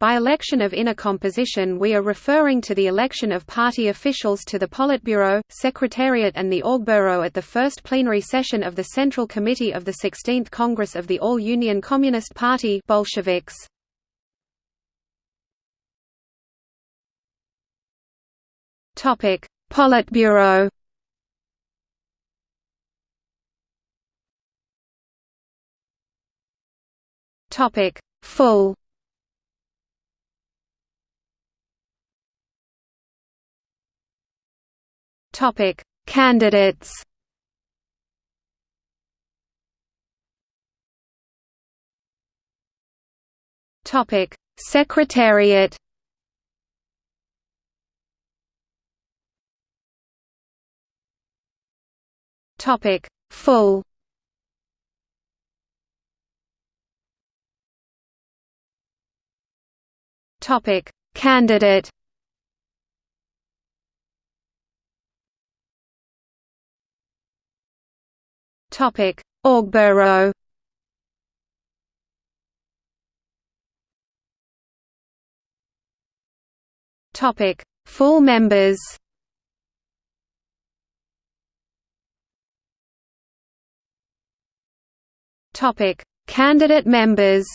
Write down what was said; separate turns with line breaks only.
By election of inner composition we are referring to the election of party officials to the Politburo, Secretariat and the Orgburo at the first plenary session of the Central Committee of the 16th Congress of the All-Union Communist Party Bolsheviks. Politburo Full. Topic: Candidates. Topic: Secretariat. Topic: Full. Topic: Candidate. Topic: Orgburo. Topic: Full members. Topic: Candidate members.